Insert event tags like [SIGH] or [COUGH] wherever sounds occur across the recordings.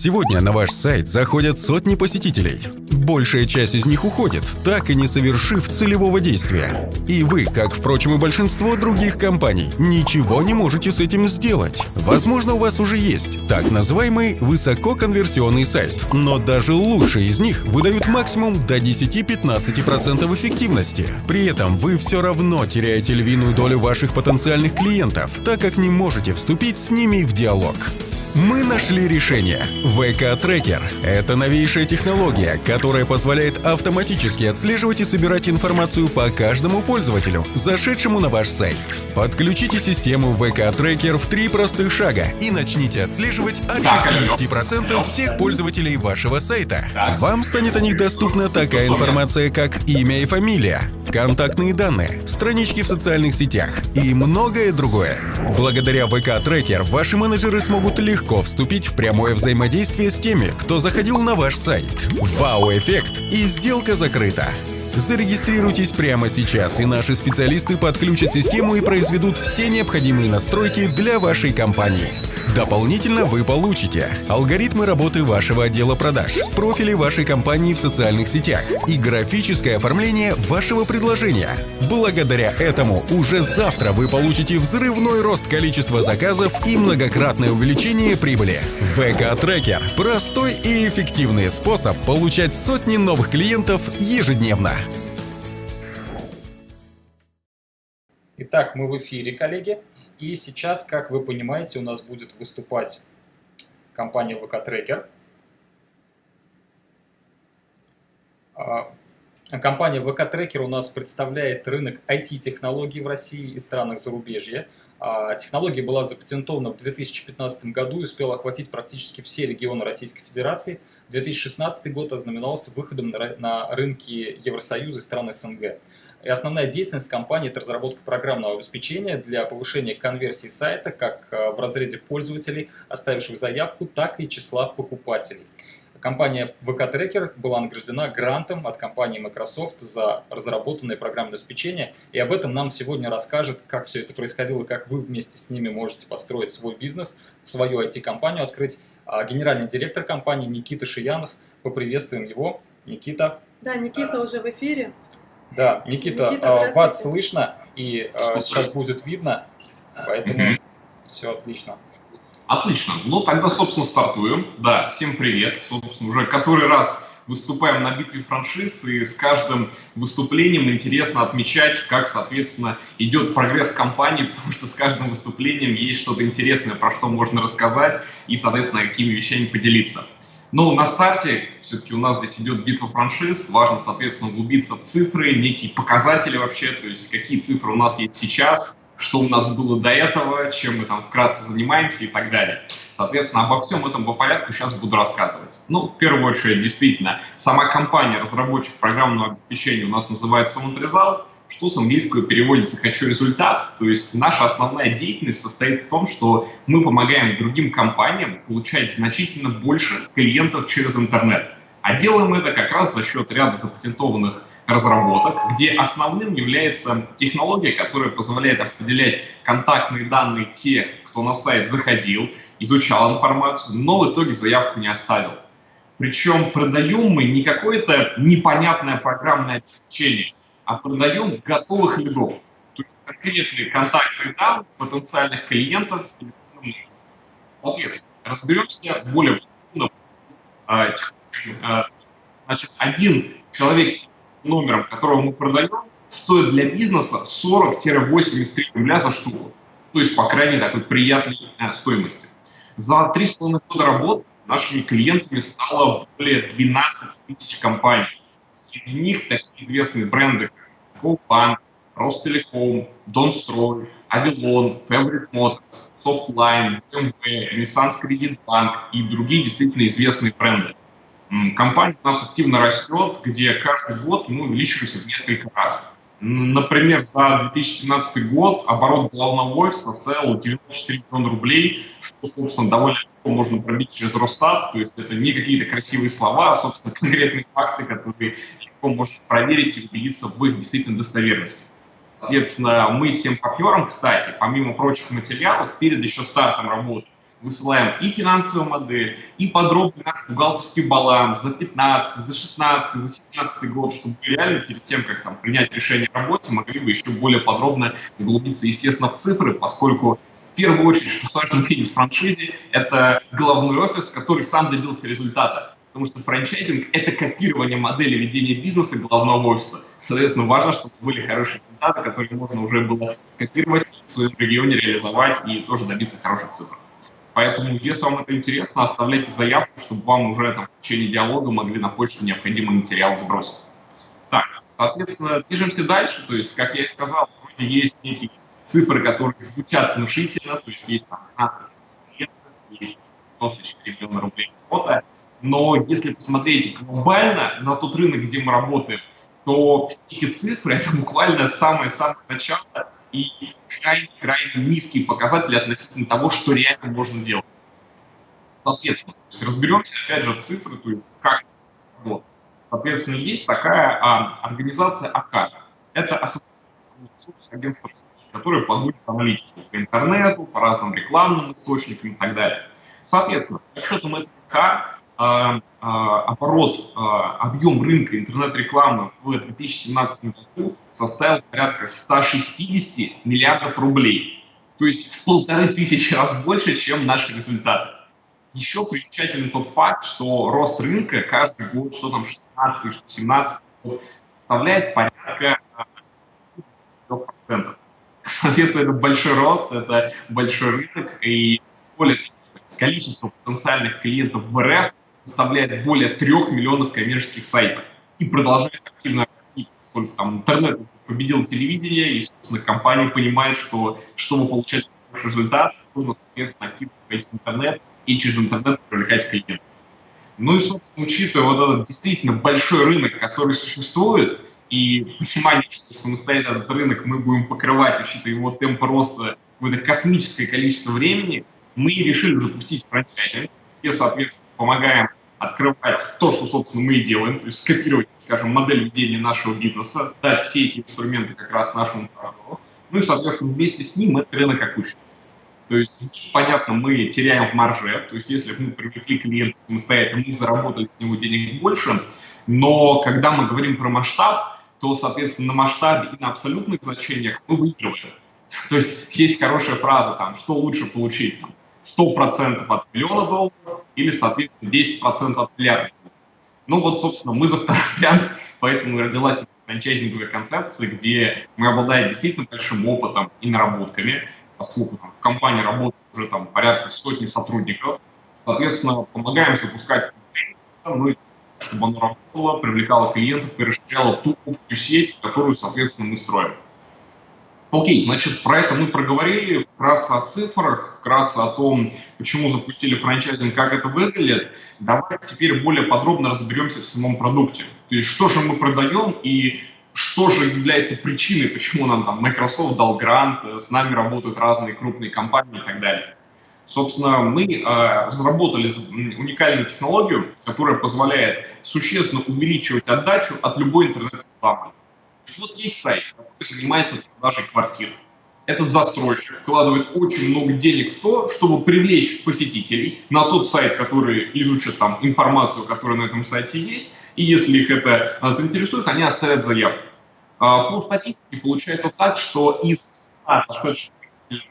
Сегодня на ваш сайт заходят сотни посетителей. Большая часть из них уходит, так и не совершив целевого действия. И вы, как, впрочем, и большинство других компаний, ничего не можете с этим сделать. Возможно, у вас уже есть так называемый высококонверсионный сайт, но даже лучшие из них выдают максимум до 10-15% эффективности. При этом вы все равно теряете львиную долю ваших потенциальных клиентов, так как не можете вступить с ними в диалог. Мы нашли решение. VK-трекер – это новейшая технология, которая позволяет автоматически отслеживать и собирать информацию по каждому пользователю, зашедшему на ваш сайт. Подключите систему VK-трекер в три простых шага и начните отслеживать от 60% всех пользователей вашего сайта. Вам станет о них доступна такая информация, как имя и фамилия, контактные данные, странички в социальных сетях и многое другое. Благодаря VK-трекер ваши менеджеры смогут легко вступить в прямое взаимодействие с теми, кто заходил на ваш сайт. Вау-эффект и сделка закрыта. Зарегистрируйтесь прямо сейчас, и наши специалисты подключат систему и произведут все необходимые настройки для вашей компании. Дополнительно вы получите алгоритмы работы вашего отдела продаж, профили вашей компании в социальных сетях и графическое оформление вашего предложения. Благодаря этому уже завтра вы получите взрывной рост количества заказов и многократное увеличение прибыли. ВК-трекер – простой и эффективный способ получать сотни новых клиентов ежедневно. Итак, мы в эфире, коллеги. И сейчас, как вы понимаете, у нас будет выступать компания VK Tracker. А, компания VK Tracker у нас представляет рынок IT-технологий в России и странах зарубежья. А, технология была запатентована в 2015 году и успела охватить практически все регионы Российской Федерации. 2016 год ознаменовался выходом на рынки Евросоюза и стран СНГ. И основная деятельность компании – это разработка программного обеспечения для повышения конверсии сайта как э, в разрезе пользователей, оставивших заявку, так и числа покупателей. Компания VK Tracker была награждена грантом от компании Microsoft за разработанное программное обеспечение. И об этом нам сегодня расскажет, как все это происходило, как вы вместе с ними можете построить свой бизнес, свою IT-компанию открыть. А генеральный директор компании Никита Шиянов. Поприветствуем его. Никита. Да, Никита уже в эфире. Да, Никита, Никита а, вас слышно и а, сейчас будет видно, поэтому угу. все отлично. Отлично. Ну, тогда, собственно, стартуем. Да, всем привет. Собственно, уже который раз выступаем на битве франшиз, и с каждым выступлением интересно отмечать, как, соответственно, идет прогресс компании, потому что с каждым выступлением есть что-то интересное, про что можно рассказать и, соответственно, какими вещами поделиться. Но на старте все-таки у нас здесь идет битва франшиз, важно, соответственно, углубиться в цифры, некие показатели вообще, то есть какие цифры у нас есть сейчас, что у нас было до этого, чем мы там вкратце занимаемся и так далее. Соответственно, обо всем этом по порядку сейчас буду рассказывать. Ну, в первую очередь, действительно, сама компания, разработчик программного обеспечения у нас называется Монтрезал, что с английского переводится «хочу результат». То есть наша основная деятельность состоит в том, что мы помогаем другим компаниям получать значительно больше клиентов через интернет. А делаем это как раз за счет ряда запатентованных разработок, где основным является технология, которая позволяет определять контактные данные тех, кто на сайт заходил, изучал информацию, но в итоге заявку не оставил. Причем продаем мы не какое-то непонятное программное обеспечение, а продаем готовых лидов. То есть конкретные контактные данные потенциальных клиентов с телефоном. Соответственно, разберемся более подробно. А, а, значит, один человек с номером, которого мы продаем, стоит для бизнеса 40-83 рубля за штуку. То есть, по крайней такой приятной э, стоимости. За 3,5 года работы нашими клиентами стало более 12 тысяч компаний. Среди них такие известные бренды, как GoBank, Ростелеком, Донстрой, Авилон, Fabric Motors, Softline, BMW, Nissan Credit Bank и другие действительно известные бренды. Компания у нас активно растет, где каждый год мы увеличиваемся в несколько раз. Например, за 2017 год оборот головного офиса составил 94 миллиона рублей, что, собственно, довольно легко можно пробить через Росстат, то есть это не какие-то красивые слова, а, собственно, [LAUGHS] конкретные факты, которые легко можно проверить и убедиться в их действительно достоверности. Соответственно, мы всем партнерам, кстати, помимо прочих материалов, перед еще стартом работы высылаем и финансовую модель, и подробный наш бухгалтерский баланс за 15, за 16, за 17 год, чтобы реально перед тем, как там, принять решение о работе, могли бы еще более подробно углубиться, естественно, в цифры, поскольку первую очередь, что важно видеть в франшизе, это головной офис, который сам добился результата. Потому что франчайзинг – это копирование модели ведения бизнеса головного офиса. Соответственно, важно, чтобы были хорошие результаты, которые можно уже было скопировать, в своем регионе реализовать и тоже добиться хороших цифр. Поэтому, если вам это интересно, оставляйте заявку, чтобы вам уже там, в течение диалога могли на почту необходимый материал сбросить. Так, соответственно, движемся дальше. То есть, как я и сказал, вроде есть некие цифры, которые звучат внушительно, то есть есть там 15 есть 94 миллиона рублей работа. Но если посмотреть глобально на тот рынок, где мы работаем, то все эти цифры — это буквально самое-самое начало и крайне-крайне низкие показатели относительно того, что реально можно делать. Соответственно, разберемся, опять же, цифры, то есть как вот. Соответственно, есть такая а, организация АК. Это ассоциация агентств, которые подводят аналитику по интернету, по разным рекламным источникам и так далее. Соответственно, по отчетам этой АК а, а, оборот, а, объем рынка интернет-рекламы в 2017 году составил порядка 160 миллиардов рублей. То есть в полторы тысячи раз больше, чем наши результаты. Еще примечательный тот факт, что рост рынка каждый год, что там 16 что 17 год, составляет порядка 4%. Соответственно, это большой рост, это большой рынок, и более количество потенциальных клиентов в РФ составляет более трех миллионов коммерческих сайтов и продолжает активно расти, поскольку там интернет победил телевидение, и, собственно, компания понимает, что чтобы получать результат, нужно, соответственно, активно входить в интернет и через интернет привлекать клиентов. Ну и, собственно, учитывая вот этот действительно большой рынок, который существует, и понимание, что самостоятельно этот рынок мы будем покрывать, учитывая его темп роста это космическое количество времени, мы решили запустить франчайзинг, где, соответственно, помогаем открывать то, что, собственно, мы и делаем, то есть скопировать, скажем, модель ведения нашего бизнеса, дать все эти инструменты как раз нашему партнеру, ну и, соответственно, вместе с ним это рынок окучит. То есть, понятно, мы теряем в марже, то есть если мы привлекли клиента самостоятельно, мы заработали с него денег больше, но когда мы говорим про масштаб, то, соответственно, на масштабе и на абсолютных значениях мы выигрываем. То есть есть хорошая фраза, там, что лучше получить, там, 100% от миллиона долларов или, соответственно, 10% от миллиарда. Ну вот, собственно, мы за второй [LAUGHS] вариант, поэтому родилась франчайзинговая концепция, где мы обладаем действительно большим опытом и наработками, поскольку там, в компании работает уже там порядка сотни сотрудников. Соответственно, помогаем запускать ну, чтобы оно работало, привлекало клиентов и расширяло ту общую сеть, которую, соответственно, мы строим. Окей, значит, про это мы проговорили, вкратце о цифрах, вкратце о том, почему запустили франчайзинг, как это выглядит. Давайте теперь более подробно разберемся в самом продукте. То есть, что же мы продаем и что же является причиной, почему нам там Microsoft дал грант, с нами работают разные крупные компании и так далее. Собственно, мы э, разработали уникальную технологию, которая позволяет существенно увеличивать отдачу от любой интернет-рекламы. Вот есть сайт, который занимается продажей квартир. Этот застройщик вкладывает очень много денег в то, чтобы привлечь посетителей на тот сайт, который изучит там информацию, которая на этом сайте есть, и если их это а, заинтересует, они оставят заявку. А, по статистике получается так, что из 100 зашедших посетителей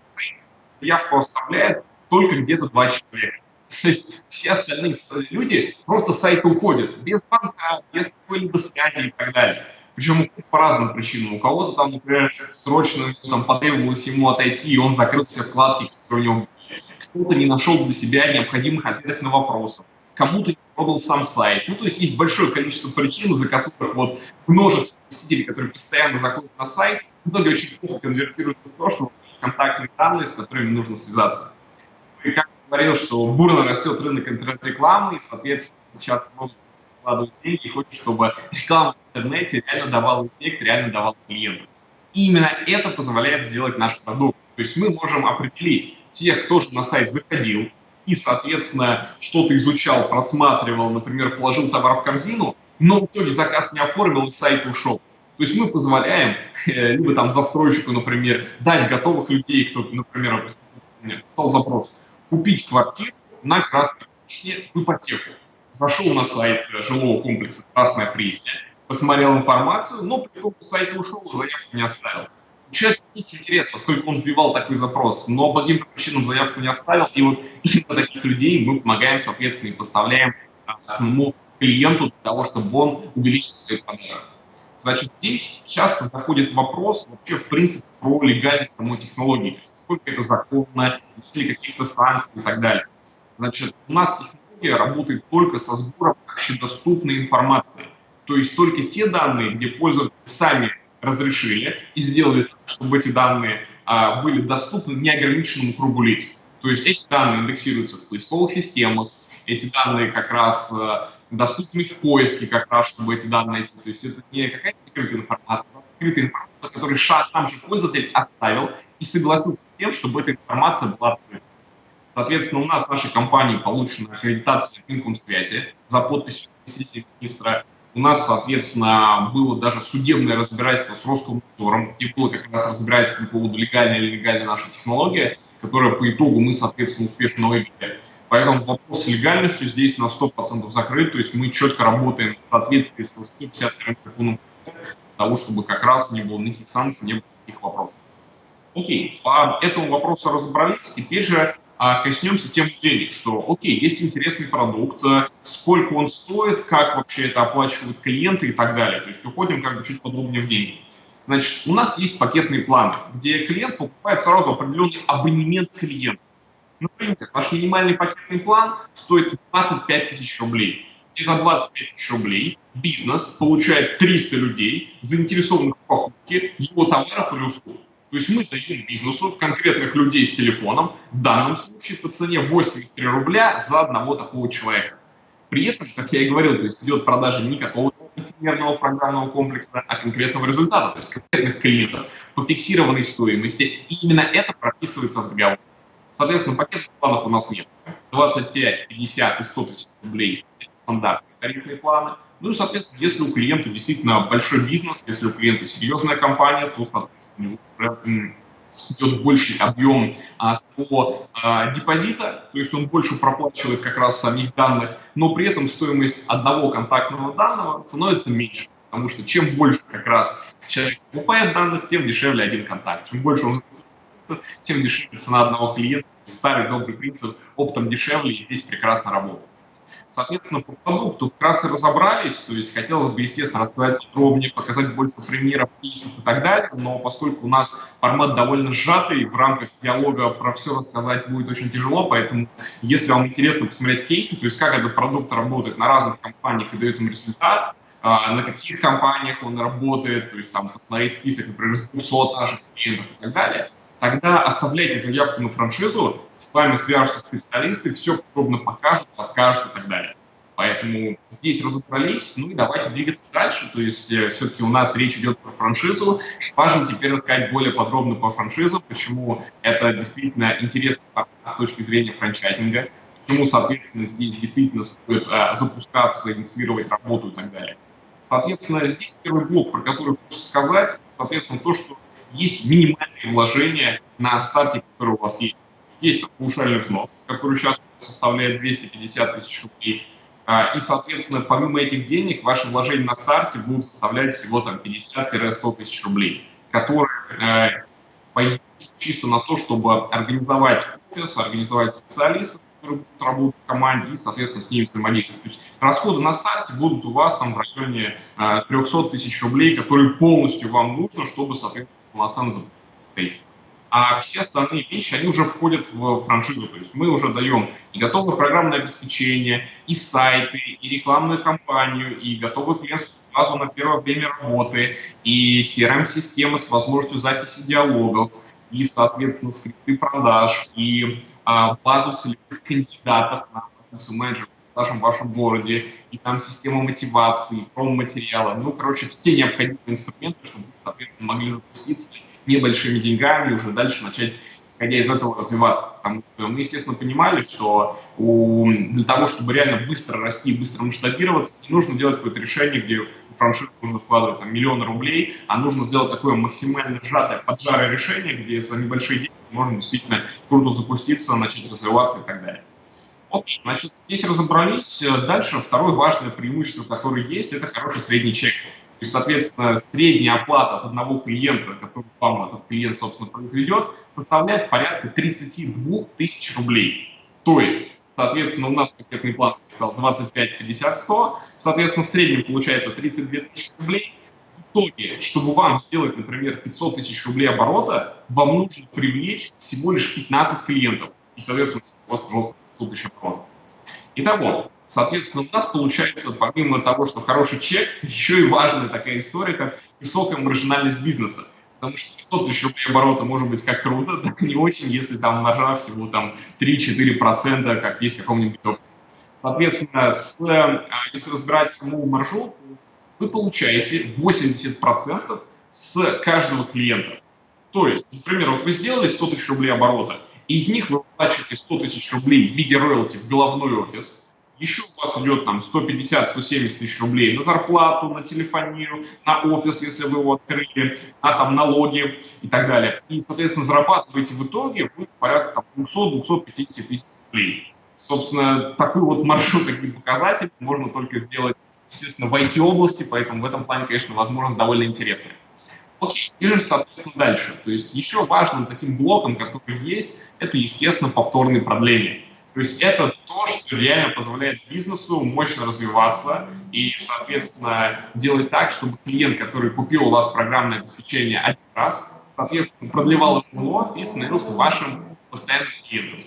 заявку оставляет только где-то 2 человека. [LAUGHS] То есть все остальные люди просто с сайта уходят, без банка, без какой-либо связи и так далее. Причем по разным причинам. У кого-то там, например, срочно там, потребовалось ему отойти, и он закрыл все вкладки, которые у него были. Кто-то не нашел для себя необходимых ответов на вопросы. Кому-то не продал сам сайт. Ну, то есть есть большое количество причин, за которых вот множество посетителей, которые постоянно заходят на сайт, в итоге очень плохо конвертируются в то, что контактные данные, с которыми нужно связаться. Как говорил, что бурно растет рынок интернет-рекламы, и, соответственно, сейчас много вкладывать деньги и хочет, чтобы реклама в интернете реально давала эффект, реально давала клиентам. И именно это позволяет сделать наш продукт. То есть мы можем определить тех, кто же на сайт заходил и, соответственно, что-то изучал, просматривал, например, положил товар в корзину, но в итоге заказ не оформил и сайт ушел. То есть мы позволяем э, либо там застройщику, например, дать готовых людей, кто, например, писал запрос, купить квартиру на Красной Пресне в ипотеку. Зашел на сайт жилого комплекса Красная Пресня, посмотрел информацию, но при том сайта ушел, заявку не оставил. Человека есть интерес, поскольку он вбивал такой запрос, но по каким причинам заявку не оставил, и вот [LAUGHS] именно таких людей мы помогаем, соответственно, и поставляем а, самому клиенту для того, чтобы он увеличил свои продажи. Значит, здесь часто заходит вопрос вообще, в принципе, про легальность самой технологии. Сколько это законно, есть ли каких-то санкций и так далее. Значит, у нас технология работает только со сбором общедоступной информации. То есть только те данные, где пользователи сами разрешили и сделали так, чтобы эти данные а, были доступны неограниченному кругу лиц. То есть эти данные индексируются в поисковых системах, эти данные как раз э, доступны в поиске, как раз, чтобы эти данные найти. То есть это не какая-то закрытая информация, а открытая информация, которую сам же пользователь оставил и согласился с тем, чтобы эта информация была открыта. Соответственно, у нас в нашей компании получена аккредитация рынком связи за подписью министра. У нас, соответственно, было даже судебное разбирательство с Роскомнадзором, где было как раз разбирательство по поводу легальной или нелегальной нашей технологии, которая по итогу мы, соответственно, успешно выиграли. Поэтому вопрос с легальностью здесь на 100% закрыт, то есть мы четко работаем в соответствии со 152 законом того, чтобы как раз не было никаких санкций, не было никаких вопросов. Окей, по этому вопросу разобрались, теперь же а, коснемся тем денег, что, окей, есть интересный продукт, э, сколько он стоит, как вообще это оплачивают клиенты и так далее. То есть уходим как бы чуть подробнее в деньги. Значит, у нас есть пакетные планы, где клиент покупает сразу определенный абонемент клиента. Например, ваш минимальный пакетный план стоит 25 тысяч рублей. И за 25 тысяч рублей бизнес получает 300 людей, заинтересованных в покупке его товаров или услуг. То есть мы даем бизнесу конкретных людей с телефоном, в данном случае по цене 83 рубля за одного такого человека. При этом, как я и говорил, то есть идет продажа не какого-то инженерного программного комплекса, а конкретного результата, то есть конкретных клиентов по фиксированной стоимости. И именно это прописывается в договоре. Соответственно, пакетных планов у нас нет. 25, 50 и 100 тысяч рублей – это стандартные тарифные планы. Ну и, соответственно, если у клиента действительно большой бизнес, если у клиента серьезная компания, то, идет больший объем а, своего а, депозита, то есть он больше проплачивает как раз самих данных, но при этом стоимость одного контактного данного становится меньше. Потому что чем больше как раз человек покупает данных, тем дешевле один контакт. Чем больше он тем дешевле цена одного клиента. Старый добрый принцип оптом дешевле и здесь прекрасно работает. Соответственно, по продукту вкратце разобрались, то есть хотелось бы, естественно, рассказать подробнее, показать больше примеров, кейсов и так далее, но поскольку у нас формат довольно сжатый, в рамках диалога про все рассказать будет очень тяжело, поэтому если вам интересно посмотреть кейсы, то есть как этот продукт работает на разных компаниях и дает им результат, а, на каких компаниях он работает, то есть там посмотреть список, например, с 200 наших клиентов и так далее, тогда оставляйте заявку на франшизу, с вами свяжутся специалисты, все подробно покажут, расскажут и так далее. Поэтому здесь разобрались, ну и давайте двигаться дальше. То есть э, все-таки у нас речь идет про франшизу. Важно теперь рассказать более подробно по франшизу, почему это действительно интересно с точки зрения франчайзинга, почему, соответственно, здесь действительно стоит э, запускаться, инициировать работу и так далее. Соответственно, здесь первый блок, про который хочется сказать, соответственно, то, что есть минимальные вложения на старте, которые у вас есть. Есть паушальный взнос, который сейчас составляет 250 тысяч рублей. А, и, соответственно, помимо этих денег, ваши вложения на старте будут составлять всего там 50-100 тысяч рублей, которые э, пойдут чисто на то, чтобы организовать офис, организовать специалистов, которые будут работать в команде и, соответственно, с ними взаимодействовать. То есть расходы на старте будут у вас там в районе э, 300 тысяч рублей, которые полностью вам нужно, чтобы, соответственно, полноценно запустить а все остальные вещи, они уже входят в франшизу. То есть мы уже даем и готовое программное обеспечение, и сайты, и рекламную кампанию, и готовую клиентскую базу на первое время работы, и CRM-системы с возможностью записи диалогов, и, соответственно, скрипты продаж, и а, базу целевых кандидатов на позицию менеджера в вашем городе, и там система мотивации, промо-материала. Ну, короче, все необходимые инструменты, чтобы вы, соответственно, могли запуститься небольшими деньгами уже дальше начать исходя из этого развиваться. Потому что мы, естественно, понимали, что у, для того, чтобы реально быстро расти, быстро масштабироваться, не нужно делать какое-то решение, где в франшизу нужно вкладывать там, миллионы рублей, а нужно сделать такое максимально сжатое, поджарое решение, где за небольшие деньги можно действительно круто запуститься, начать развиваться и так далее. Окей, значит, здесь разобрались. Дальше второе важное преимущество, которое есть, это хороший средний чек. То есть, соответственно, средняя оплата от одного клиента, который вам этот клиент, собственно, произведет, составляет порядка 32 тысяч рублей. То есть, соответственно, у нас пакетный план стал 25, 50, 100. Соответственно, в среднем получается 32 тысячи рублей. В итоге, чтобы вам сделать, например, 500 тысяч рублей оборота, вам нужно привлечь всего лишь 15 клиентов. И, соответственно, у вас, пожалуйста, 500 тысяч оборота. Итого, Соответственно, у нас получается, помимо того, что хороший чек, еще и важная такая история, как высокая маржинальность бизнеса. Потому что 500 тысяч рублей оборота может быть как круто, [LAUGHS] так не очень, если там маржа всего там 3-4%, как есть в каком-нибудь опыте. Соответственно, с, а, если разбирать саму маржу, вы получаете 80% с каждого клиента. То есть, например, вот вы сделали 100 тысяч рублей оборота, из них вы плачете 100 тысяч рублей в виде роялти в головной офис – еще у вас идет там 150-170 тысяч рублей на зарплату, на телефонию, на офис, если вы его открыли, на там налоги и так далее. И, соответственно, зарабатываете в итоге вы порядка там 200-250 тысяч рублей. Собственно, такой вот маршрут, такие показатели можно только сделать, естественно, в IT-области, поэтому в этом плане, конечно, возможность довольно интересная. Окей, движемся, соответственно, дальше. То есть еще важным таким блоком, который есть, это, естественно, повторные продления. То есть это то, что реально позволяет бизнесу мощно развиваться и, соответственно, делать так, чтобы клиент, который купил у вас программное обеспечение один раз, соответственно, продлевал его вновь и становился вашим постоянным клиентом.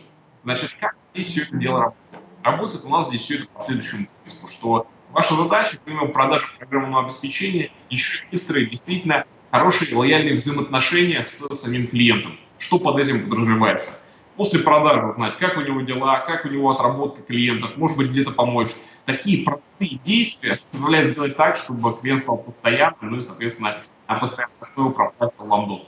Значит, как здесь все это дело работает? Работает у нас здесь все это по следующему принципу, что ваша задача, помимо продажи программного обеспечения, еще и выстроить действительно хорошие лояльные взаимоотношения с самим клиентом. Что под этим подразумевается? после продажи узнать, как у него дела, как у него отработка клиентов, может быть, где-то помочь. Такие простые действия позволяют сделать так, чтобы клиент стал постоянным, ну и, соответственно, на постоянной основе пропустил вам.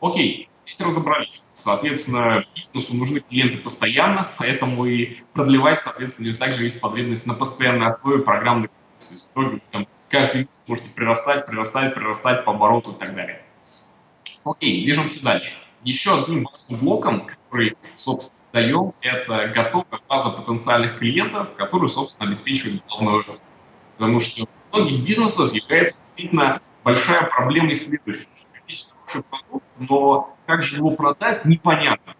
Окей, здесь разобрались. Соответственно, бизнесу нужны клиенты постоянно, поэтому и продлевать, соответственно, также есть потребность на постоянной основе программных каждый месяц можете прирастать, прирастать, прирастать по обороту и так далее. Окей, движемся дальше. Еще одним блоком, который, собственно, даем, это готовая база потенциальных клиентов, которые, собственно, обеспечивают главный офис. Потому что у многих бизнесов является действительно большая проблема и следующая, что есть хороший продукт, но как же его продать, непонятно.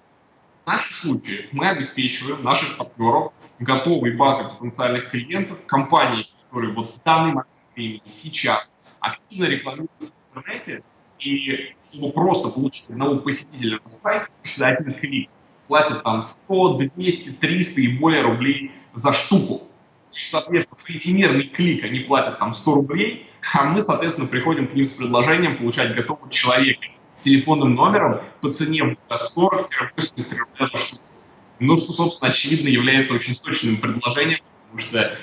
В нашем случае мы обеспечиваем наших партнеров готовой базой потенциальных клиентов, компании, которые вот в данный момент времени сейчас активно рекламируют в интернете, и чтобы просто получить одного посетителя на сайт, за один клик платят там 100, 200, 300 и более рублей за штуку. Соответственно, за эфемерный клик они платят там 100 рублей, а мы, соответственно, приходим к ним с предложением получать готового человека с телефонным номером по цене 40-80 рублей за штуку. Ну, что, собственно, очевидно является очень сочным предложением, потому что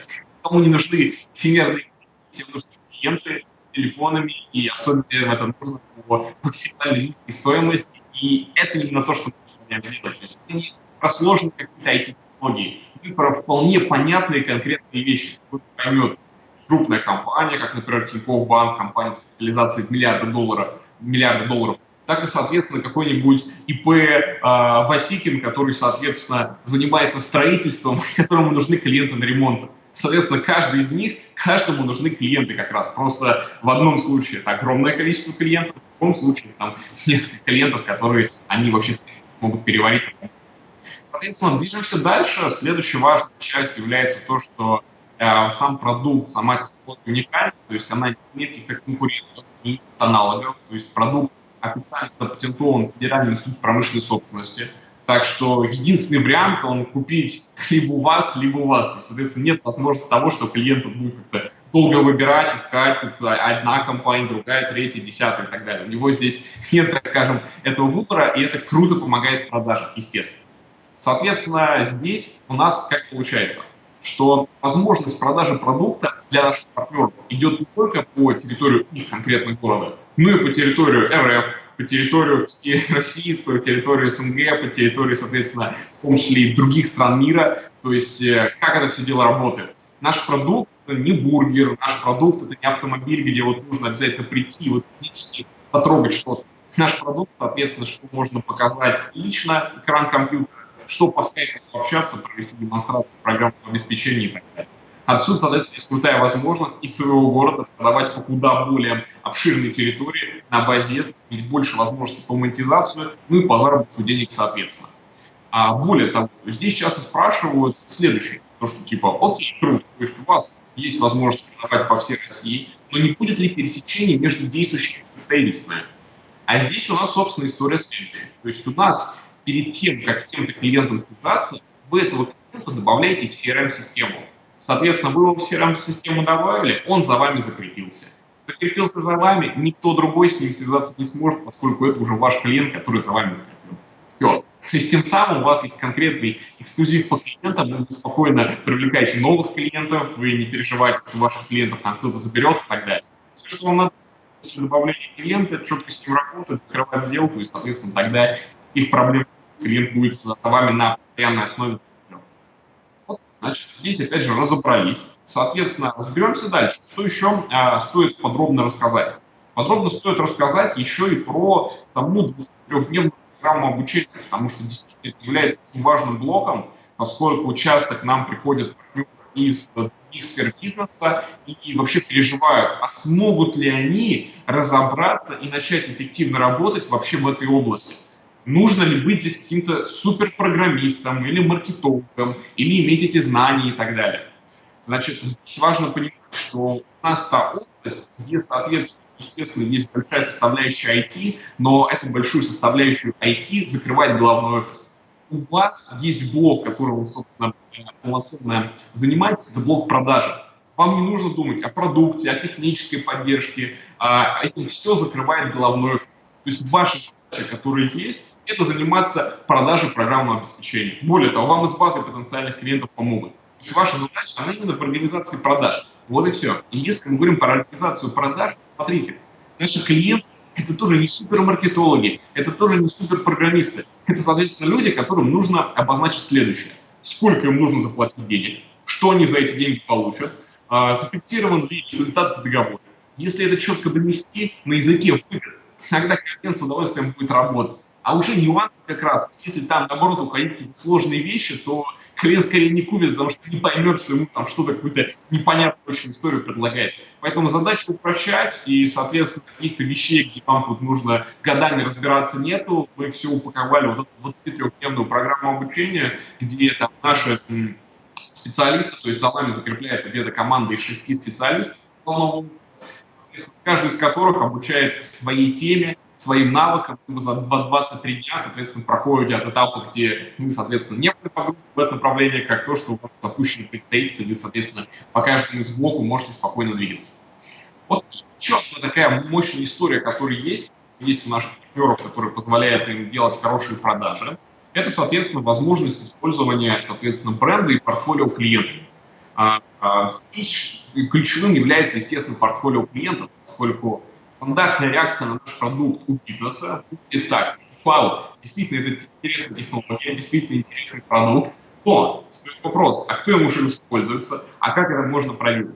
кому не нужны эфемерные всем нужны клиенты, телефонами, и особенно это нужно по максимально низкой стоимости. И это именно то, что мы начинаем делать. То есть не про сложные какие-то IT-технологии, это про вполне понятные конкретные вещи. Кто поймет, крупная компания, как, например, Тинькофф Банк, компания с капитализацией в миллиарды долларов, миллиарды долларов, так и, соответственно, какой-нибудь ИП э, Васикин, который, соответственно, занимается строительством, [LAUGHS] которому нужны клиенты на ремонт. Соответственно, каждый из них, каждому нужны клиенты как раз. Просто в одном случае это огромное количество клиентов, в другом случае там [LAUGHS] несколько клиентов, которые они вообще могут переварить. Соответственно, движемся дальше. Следующей важной частью является то, что э, сам продукт, сама технология уникальна, то есть она не имеет каких-то конкурентов, не аналогов, то есть продукт официально запатентован Федеральным институтом промышленной собственности – так что единственный вариант он купить либо у вас, либо у вас. То есть, соответственно, нет возможности того, что клиент будет как-то долго выбирать, искать одна компания, другая, третья, десятая и так далее. У него здесь нет, так скажем, этого выбора, и это круто помогает в продажах, естественно. Соответственно, здесь у нас как получается, что возможность продажи продукта для наших партнеров идет не только по территории их конкретного города, но и по территории РФ, по территории всей [LAUGHS] России, по территории СНГ, по территории, соответственно, в том числе и других стран мира. То есть э, как это все дело работает. Наш продукт – это не бургер, наш продукт – это не автомобиль, где вот нужно обязательно прийти, вот физически потрогать что-то. Наш продукт, соответственно, что можно показать лично, экран компьютера, что по скайпу общаться, провести демонстрацию программного обеспечения и так далее. Отсюда, соответственно, есть крутая возможность из своего города продавать по куда более обширной территории на базе этого, иметь больше возможностей по монетизацию, ну и по заработку денег соответственно. А более того, здесь часто спрашивают следующее, то что типа, окей, круто, то есть у вас есть возможность продавать по всей России, но не будет ли пересечения между действующими представительствами? А здесь у нас, собственно, история следующая. То есть у нас перед тем, как с кем-то клиентом связаться, вы этого клиента добавляете в CRM-систему. Соответственно, вы его в CRM-систему добавили, он за вами закрепился. Закрепился за вами, никто другой с ним связаться не сможет, поскольку это уже ваш клиент, который за вами закреплен. Все. То есть тем самым у вас есть конкретный эксклюзив по клиентам, вы спокойно привлекаете новых клиентов, вы не переживаете, что ваших клиентов там кто-то заберет и так далее. Все, что вам надо после добавления клиента, четко с ним работать, закрывать сделку, и, соответственно, тогда таких проблем клиент будет с вами на постоянной основе Значит, здесь опять же разобрались. Соответственно, разберемся дальше. Что еще э, стоит подробно рассказать? Подробно стоит рассказать еще и про тому 23-дневную программу обучения, потому что действительно это является очень важным блоком, поскольку участок к нам приходят из других сфер бизнеса и вообще переживают, а смогут ли они разобраться и начать эффективно работать вообще в этой области нужно ли быть здесь каким-то суперпрограммистом или маркетологом, или иметь эти знания и так далее. Значит, здесь важно понимать, что у нас та область, где, соответственно, естественно, есть большая составляющая IT, но эту большую составляющую IT закрывает головной офис. У вас есть блок, которым вы, собственно, полноценно занимаетесь, это блок продажи. Вам не нужно думать о продукте, о технической поддержке, а этим все закрывает головной офис. То есть ваша задача, которая есть, это заниматься продажей программного обеспечения. Более того, вам из базы потенциальных клиентов помогут. То есть ваша задача, она именно в организации продаж. Вот и все. И если мы говорим про организацию продаж, смотрите, наши клиенты это тоже не супермаркетологи, это тоже не суперпрограммисты. Это, соответственно, люди, которым нужно обозначить следующее. Сколько им нужно заплатить денег, что они за эти деньги получат, а, зафиксирован ли результат в договоре. Если это четко донести на языке выгод, тогда клиент с удовольствием будет работать. А уже нюансы как раз, если там, наоборот, уходить какие-то сложные вещи, то клиент скорее не купит, потому что не поймет, что ему там что-то какую-то непонятную очень историю предлагает. Поэтому задача упрощать, и, соответственно, каких-то вещей, где вам тут нужно годами разбираться, нету. Мы все упаковали вот эту 23-дневную программу обучения, где там наши специалисты, то есть за вами закрепляется где-то команда из шести специалистов, каждый из которых обучает своей теме, своим навыкам. Вы за 23 дня, соответственно, проходите от этапа, где вы, соответственно, не были погружены в это направление, как то, что у вас запущено представительство, вы, соответственно, по каждому из блоку можете спокойно двигаться. Вот еще одна такая мощная история, которая есть, есть у наших партнеров, которые позволяют им делать хорошие продажи. Это, соответственно, возможность использования, соответственно, бренда и портфолио клиентов. А, а, здесь ключевым является, естественно, портфолио клиентов, поскольку стандартная реакция на наш продукт у бизнеса будет так. Вау, действительно, это интересная технология, действительно интересный продукт, но стоит вопрос, а кто ему уже используется, а как это можно проверить?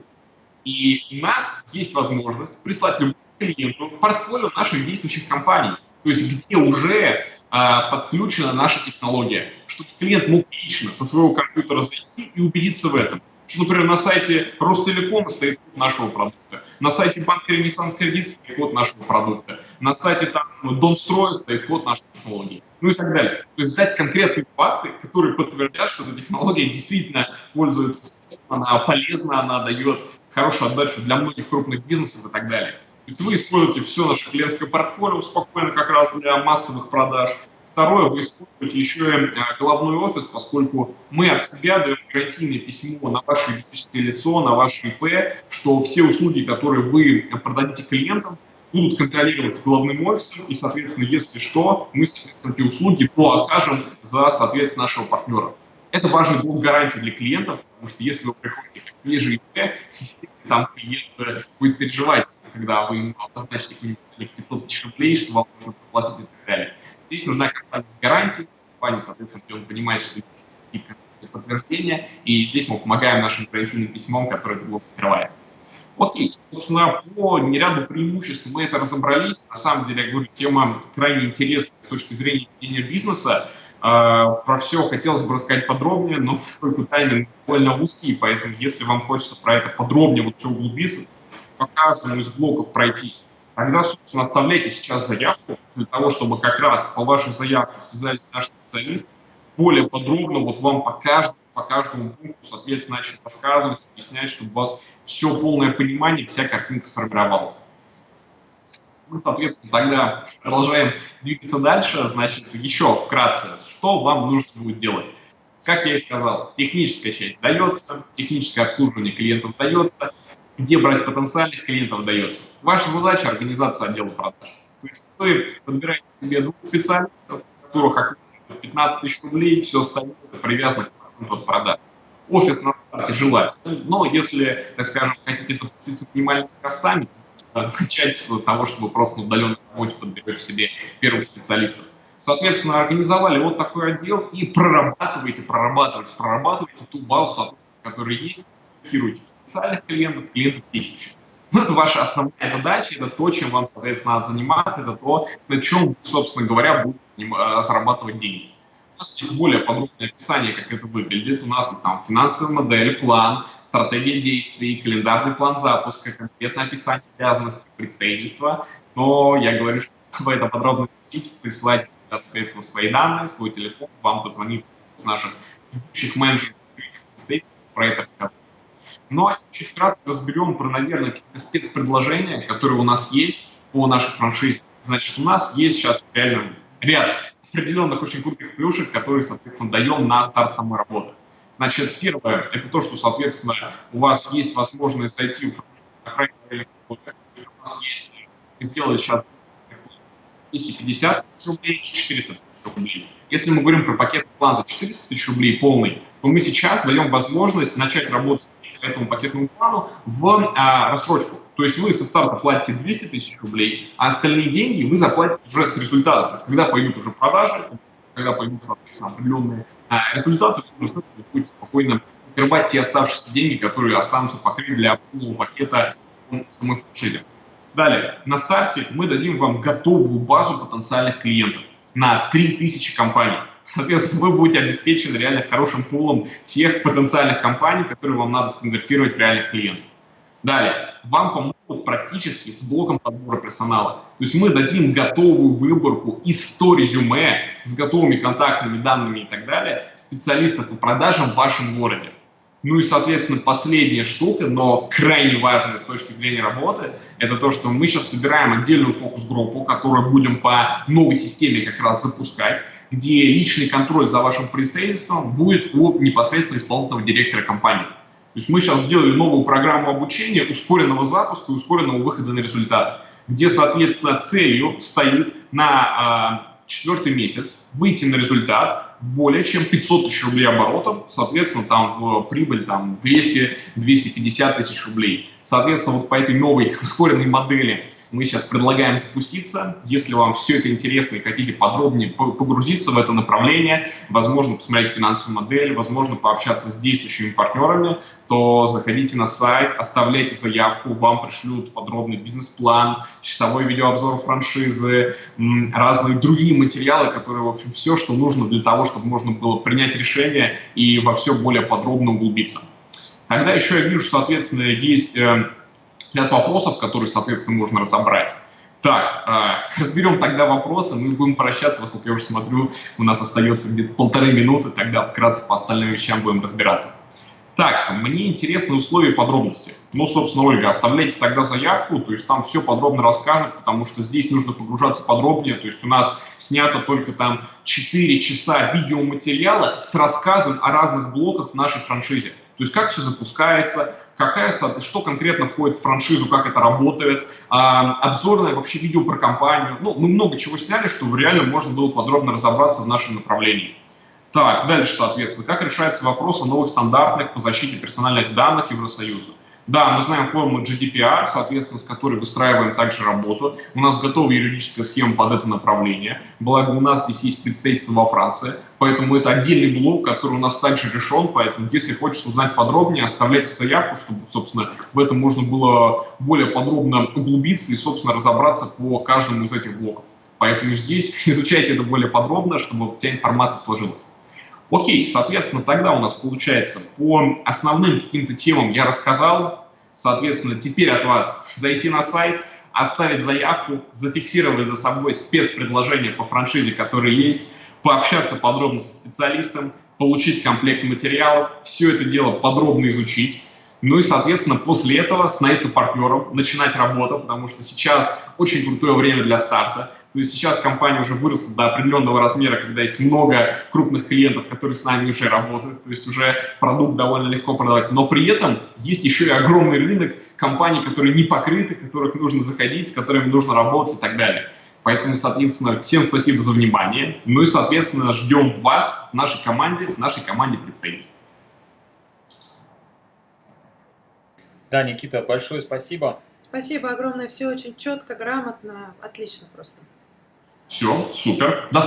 И у нас есть возможность прислать любому клиенту портфолио наших действующих компаний, то есть где уже а, подключена наша технология, чтобы клиент мог лично со своего компьютера зайти и убедиться в этом что, например, на сайте Ростелекома стоит код нашего продукта, на сайте банка Ренессанс Кредит стоит код нашего продукта, на сайте там Донстроя стоит код нашей технологии, ну и так далее. То есть дать конкретные факты, которые подтвердят, что эта технология действительно пользуется, она полезна, она дает хорошую отдачу для многих крупных бизнесов и так далее. То есть вы используете все наше клиентское портфолио спокойно как раз для массовых продаж, Второе, вы используете еще и э, головной офис, поскольку мы от себя даем гарантийное письмо на ваше юридическое лицо, на ваше ИП, что все услуги, которые вы продадите клиентам, будут контролироваться головным офисом, и, соответственно, если что, мы, соответственно, эти услуги окажем за, соответственно, нашего партнера. Это важный блок гарантии для клиентов, потому что если вы приходите как свежий ИП, там клиент будет переживать, когда вы ему обозначите какие-нибудь 500 тысяч рублей, что вам нужно платить и так далее. Здесь нужна компания с гарантией, компания, соответственно, где он понимает, что есть какие-то подтверждения, и здесь мы помогаем нашим гарантийным письмом, которое блок закрывает. Окей, собственно, по неряду преимуществ мы это разобрались. На самом деле, я говорю, тема крайне интересная с точки зрения ведения бизнеса. А, про все хотелось бы рассказать подробнее, но [LAUGHS] поскольку тайминг довольно узкий, поэтому если вам хочется про это подробнее вот все углубиться, по каждому из блоков пройти, тогда, собственно, оставляйте сейчас заявку для того, чтобы как раз по вашей заявке связались наши специалисты, более подробно вот вам по по каждому пункту, соответственно, начать рассказывать, объяснять, чтобы у вас все полное понимание, вся картинка сформировалась. Мы, соответственно, тогда продолжаем двигаться дальше. Значит, еще вкратце, что вам нужно будет делать. Как я и сказал, техническая часть дается, техническое обслуживание клиентов дается, где брать потенциальных клиентов дается. Ваша задача – организация отдела продаж. То есть вы подбираете себе двух специалистов, которых 15 тысяч рублей, все остальное привязано к проценту от продаж. Офис на старте желательно, но если, так скажем, хотите запуститься минимальными костами, начать с того, чтобы просто на удаленной работе подберете себе первых специалистов. Соответственно, организовали вот такой отдел и прорабатываете, прорабатываете, прорабатываете ту базу, которая есть, тестируете потенциальных клиентов, клиентов тысячи. Ну, это ваша основная задача, это то, чем вам, соответственно, надо заниматься, это то, на чем, собственно говоря, будете э, зарабатывать деньги. У нас есть более подробное описание, как это выглядит. У нас там финансовая модель, план, стратегия действий, календарный план запуска, конкретное описание обязанностей, представительства. Но я говорю, что [LAUGHS] вы это подробно изучите, присылайте, соответственно, свои данные, свой телефон, вам позвонит из наших ведущих менеджеров про это рассказать. Ну а теперь вкратце разберем про, наверное, какие-то спецпредложения, которые у нас есть по нашей франшизе. Значит, у нас есть сейчас реально ряд определенных очень крутых плюшек, которые, соответственно, даем на старт самой работы. Значит, первое, это то, что, соответственно, у вас есть возможность зайти в у нас есть, сделать сейчас 250 тысяч рублей, 400 тысяч рублей. Если мы говорим про пакет план за 400 тысяч рублей полный, то мы сейчас даем возможность начать работать этому пакетному плану в а, рассрочку. То есть вы со старта платите 200 тысяч рублей, а остальные деньги вы заплатите уже с результата. То есть когда пойдут уже продажи, когда пойдут, определенные а, результаты, вы будете спокойно покрывать те оставшиеся деньги, которые останутся покрыть для полного пакета самой франшизы. Далее, на старте мы дадим вам готовую базу потенциальных клиентов на 3000 компаний. Соответственно, вы будете обеспечены реально хорошим пулом тех потенциальных компаний, которые вам надо сконвертировать в реальных клиентов. Далее, вам помогут практически с блоком подбора персонала. То есть мы дадим готовую выборку из 100 резюме с готовыми контактными данными и так далее специалистов по продажам в вашем городе. Ну и, соответственно, последняя штука, но крайне важная с точки зрения работы, это то, что мы сейчас собираем отдельную фокус-группу, которую будем по новой системе как раз запускать, где личный контроль за вашим представительством будет у непосредственно исполнительного директора компании. То есть мы сейчас сделали новую программу обучения, ускоренного запуска и ускоренного выхода на результаты, где, соответственно, целью стоит на э, четвертый месяц выйти на результат, более чем 500 тысяч рублей оборотом, соответственно, там в прибыль там 200-250 тысяч рублей. Соответственно, вот по этой новой [LAUGHS] ускоренной модели мы сейчас предлагаем запуститься. Если вам все это интересно и хотите подробнее погрузиться в это направление, возможно, посмотреть финансовую модель, возможно, пообщаться с действующими партнерами, то заходите на сайт, оставляйте заявку, вам пришлют подробный бизнес-план, часовой видеообзор франшизы, разные другие материалы, которые, в общем, все, что нужно для того, чтобы можно было принять решение и во все более подробно углубиться. Тогда еще я вижу, соответственно, есть э, ряд вопросов, которые, соответственно, можно разобрать. Так, э, [LAUGHS] разберем тогда вопросы, мы будем прощаться, поскольку я уже смотрю, у нас остается где-то полторы минуты, тогда вкратце по остальным вещам будем разбираться. Так, мне интересны условия и подробности. Ну, собственно, Ольга, оставляйте тогда заявку, то есть там все подробно расскажет, потому что здесь нужно погружаться подробнее. То есть у нас снято только там 4 часа видеоматериала с рассказом о разных блоках в нашей франшизе. То есть как все запускается, какая, что конкретно входит в франшизу, как это работает, а, обзорное вообще видео про компанию. Ну, мы много чего сняли, чтобы реально можно было подробно разобраться в нашем направлении. Так, дальше, соответственно, как решается вопрос о новых стандартах по защите персональных данных Евросоюза? Да, мы знаем форму GDPR, соответственно, с которой выстраиваем также работу. У нас готова юридическая схема под это направление. Благо, у нас здесь есть представительство во Франции, поэтому это отдельный блок, который у нас также решен. Поэтому, если хочешь узнать подробнее, оставляйте заявку, чтобы, собственно, в этом можно было более подробно углубиться и, собственно, разобраться по каждому из этих блоков. Поэтому здесь [LAUGHS] изучайте это более подробно, чтобы вся информация сложилась. Окей, соответственно, тогда у нас получается по основным каким-то темам я рассказал. Соответственно, теперь от вас зайти на сайт, оставить заявку, зафиксировать за собой спецпредложение по франшизе, которые есть, пообщаться подробно со специалистом, получить комплект материалов, все это дело подробно изучить. Ну и, соответственно, после этого становиться партнером, начинать работу, потому что сейчас очень крутое время для старта. То есть сейчас компания уже выросла до определенного размера, когда есть много крупных клиентов, которые с нами уже работают, то есть уже продукт довольно легко продавать. Но при этом есть еще и огромный рынок компаний, которые не покрыты, которых нужно заходить, с которыми нужно работать и так далее. Поэтому, соответственно, всем спасибо за внимание. Ну и, соответственно, ждем вас в нашей команде, в нашей команде представительств. Да, Никита, большое спасибо. Спасибо огромное, все очень четко, грамотно, отлично просто. Все, супер. До свидания.